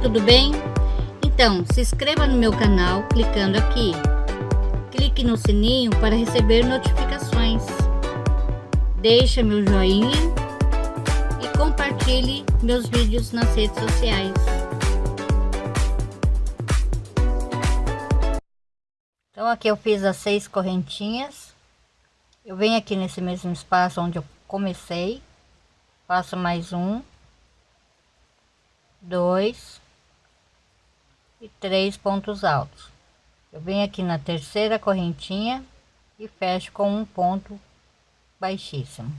tudo bem? Então, se inscreva no meu canal clicando aqui. Clique no sininho para receber notificações. Deixe meu joinha e compartilhe meus vídeos nas redes sociais. Então aqui eu fiz as seis correntinhas. Eu venho aqui nesse mesmo espaço onde eu comecei. Faço mais um. Dois. E três pontos altos. Eu venho aqui na terceira correntinha e fecho com um ponto baixíssimo.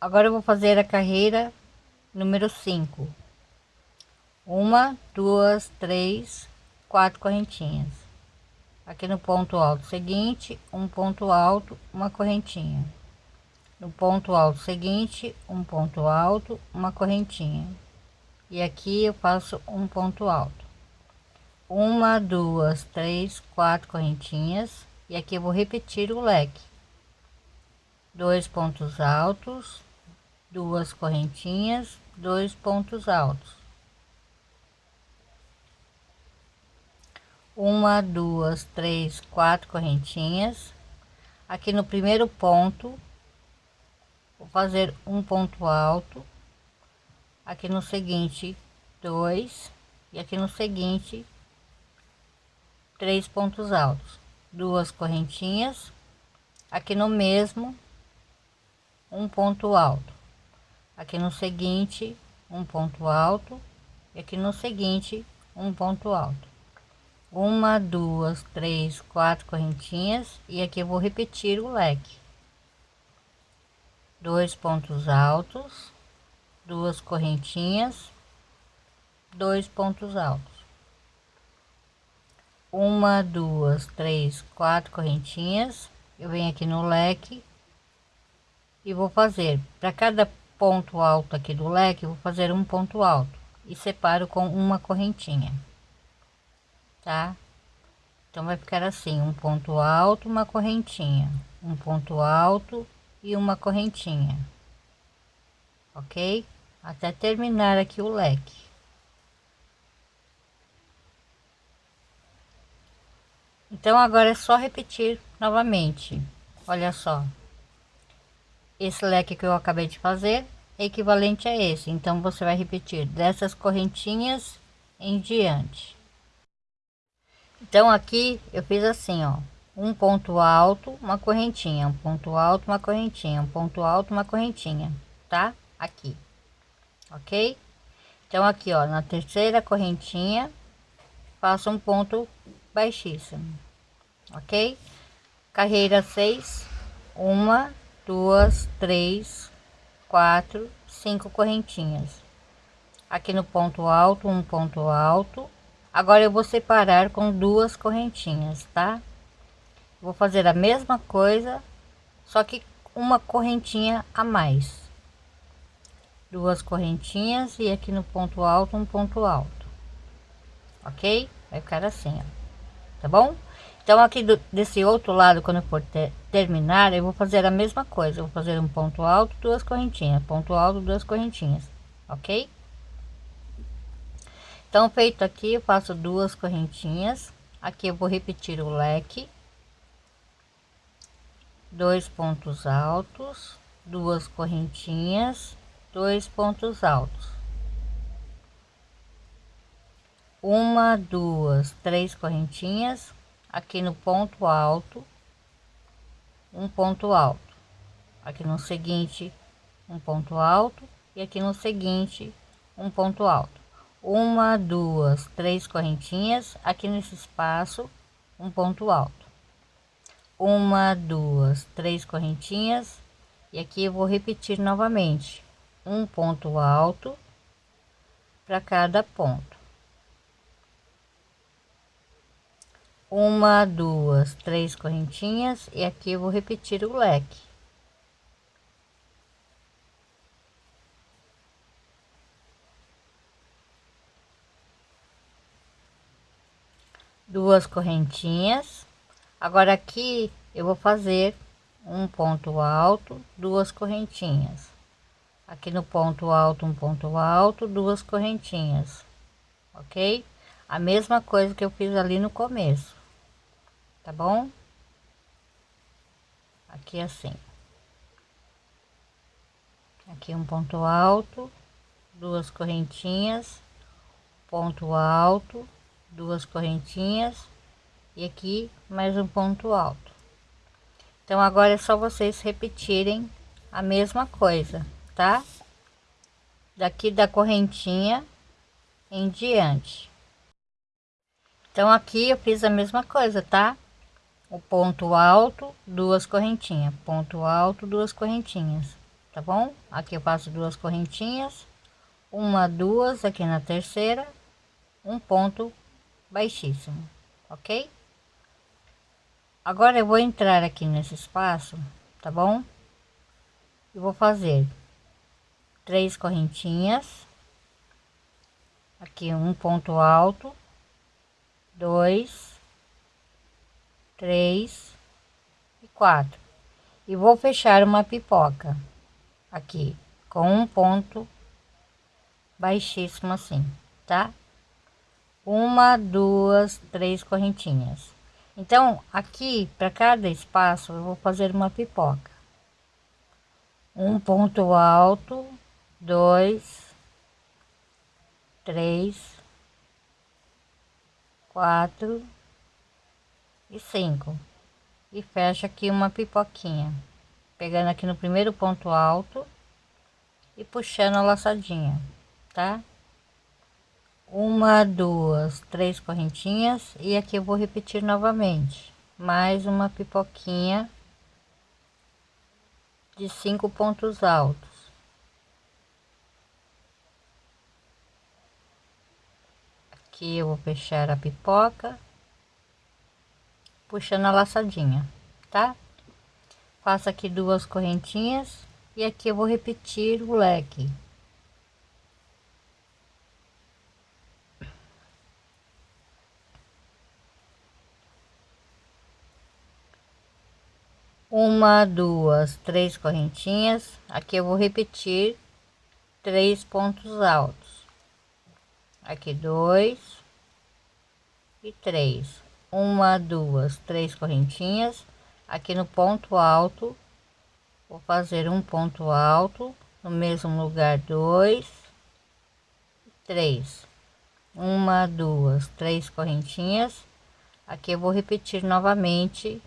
Agora eu vou fazer a carreira número 5. Uma, duas, três, quatro correntinhas aqui no ponto alto seguinte um ponto alto uma correntinha no ponto alto seguinte um ponto alto uma correntinha e aqui eu faço um ponto alto. Uma duas três quatro correntinhas. E aqui eu vou repetir o leque. Dois pontos altos duas correntinhas dois pontos altos. Uma duas três quatro correntinhas. Aqui no primeiro ponto vou fazer um ponto alto aqui no seguinte dois e aqui no seguinte três pontos altos. Duas correntinhas aqui no mesmo um ponto alto. Aqui no seguinte um ponto alto e aqui no seguinte um ponto alto. Uma duas três quatro correntinhas e aqui eu vou repetir o leque. Dois pontos altos duas correntinhas dois pontos altos uma duas três quatro correntinhas eu venho aqui no leque e vou fazer para cada ponto alto aqui do leque vou fazer um ponto alto e separo com uma correntinha tá? Então vai ficar assim, um ponto alto, uma correntinha, um ponto alto e uma correntinha, ok? Até terminar aqui o leque. Então agora é só repetir novamente. Olha só. Esse leque que eu acabei de fazer é equivalente a esse. Então você vai repetir dessas correntinhas em diante. Então aqui eu fiz assim, ó, um ponto alto, uma correntinha, um ponto alto, uma correntinha, um ponto alto, uma correntinha, tá? Aqui, ok? Então aqui, ó, na terceira correntinha, faço um ponto baixíssimo, ok? Carreira seis, uma, duas, três, quatro, cinco correntinhas. Aqui no ponto alto, um ponto alto, agora eu vou separar com duas correntinhas tá vou fazer a mesma coisa só que uma correntinha a mais duas correntinhas e aqui no ponto alto um ponto alto. Ok? Vai ficar assim ó. tá bom? Então aqui do, desse outro lado quando eu for ter, terminar eu vou fazer a mesma coisa. Eu vou fazer um ponto alto duas correntinhas. Ponto alto duas correntinhas. Ok? Então feito aqui eu faço duas correntinhas. Aqui eu vou repetir o leque. Dois pontos altos duas correntinhas dois pontos altos. Uma duas três correntinhas aqui no ponto alto um ponto alto. Aqui no seguinte um ponto alto e aqui no seguinte um ponto alto. Uma duas três correntinhas aqui nesse espaço um ponto alto. Uma duas três correntinhas e aqui eu vou repetir novamente um ponto alto para cada ponto. Uma duas três correntinhas e aqui eu vou repetir o leque. Duas correntinhas. Agora aqui eu vou fazer um ponto alto duas correntinhas aqui no ponto alto um ponto alto duas correntinhas ok? A mesma coisa que eu fiz ali no começo tá bom? Aqui assim. Aqui um ponto alto duas correntinhas ponto alto duas correntinhas e aqui mais um ponto alto. Então agora é só vocês repetirem a mesma coisa tá? Daqui da correntinha em diante. Então aqui eu fiz a mesma coisa, tá? O ponto alto, duas correntinhas, ponto alto, duas correntinhas, tá bom? Aqui eu faço duas correntinhas, uma, duas aqui na terceira, um ponto baixíssimo, ok? Agora eu vou entrar aqui nesse espaço, tá bom? E vou fazer três correntinhas. Aqui um ponto alto. Dois. Três. E quatro. E vou fechar uma pipoca. Aqui com um ponto baixíssimo assim tá? Uma duas três correntinhas. Então aqui para cada espaço eu vou fazer uma pipoca. Um ponto alto dois, três, quatro e cinco. E fecha aqui uma pipoquinha, pegando aqui no primeiro ponto alto e puxando a laçadinha, tá? Uma, duas, três correntinhas e aqui eu vou repetir novamente, mais uma pipoquinha de cinco pontos altos. Aqui eu vou fechar a pipoca puxando a laçadinha tá? Faço aqui duas correntinhas e aqui eu vou repetir o leque. Uma duas três correntinhas. Aqui eu vou repetir três pontos altos aqui dois e três. Uma duas três correntinhas. Aqui no ponto alto vou fazer um ponto alto no mesmo lugar dois três. Uma duas três correntinhas. Aqui eu vou repetir novamente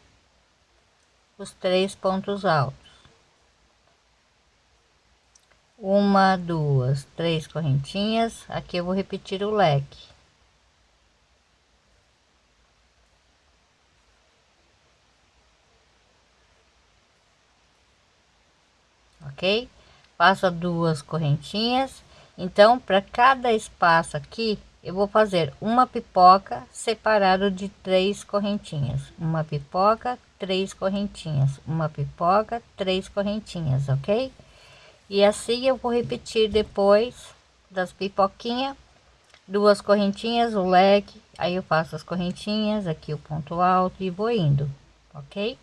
os três pontos altos uma duas três correntinhas. Aqui eu vou repetir o leque. Ok? Faça duas correntinhas. Então para cada espaço aqui eu vou fazer uma pipoca separado de três correntinhas. Uma pipoca três correntinhas. Uma pipoca três correntinhas ok e assim eu vou repetir depois das pipoquinhas duas correntinhas o leque aí eu faço as correntinhas aqui o ponto alto e vou indo ok?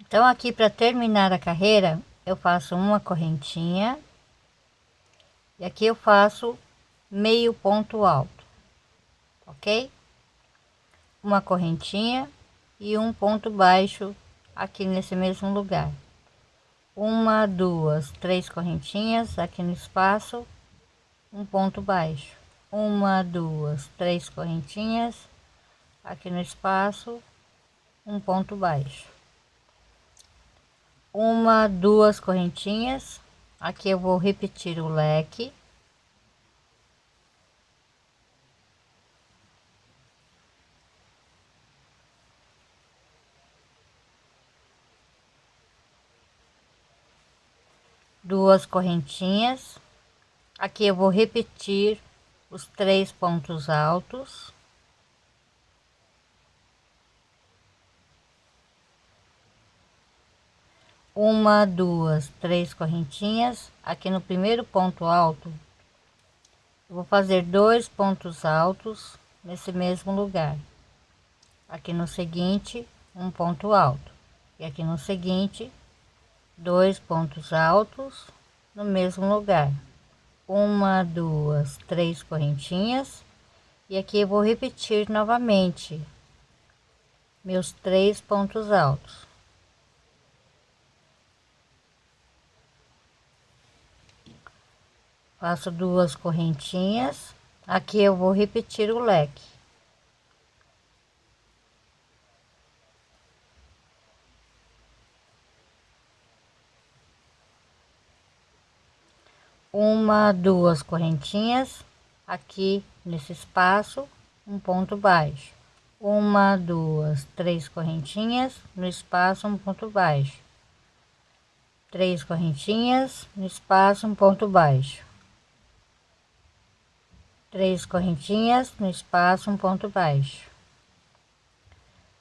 Então aqui para terminar a carreira eu faço uma correntinha e aqui eu faço meio ponto alto ok? Uma correntinha e um ponto baixo aqui nesse mesmo lugar uma duas três correntinhas aqui no espaço um ponto baixo. Uma duas três correntinhas aqui no espaço um ponto baixo. Uma duas correntinhas. Aqui eu vou repetir o leque duas correntinhas. Aqui eu vou repetir os três pontos altos. Uma duas três correntinhas. Aqui no primeiro ponto alto vou fazer dois pontos altos nesse mesmo lugar. Aqui no seguinte um ponto alto. E aqui no seguinte dois pontos altos no mesmo lugar. Uma duas três correntinhas. E aqui eu vou repetir novamente meus três pontos altos. Faço duas correntinhas. Aqui eu vou repetir o leque uma duas correntinhas aqui nesse espaço um ponto baixo. Uma duas três correntinhas no espaço um ponto baixo. Três correntinhas no espaço um ponto baixo. Três correntinhas no espaço um ponto baixo.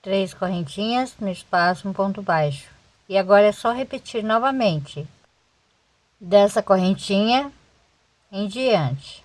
Três correntinhas no espaço um ponto baixo. E agora é só repetir novamente dessa correntinha em diante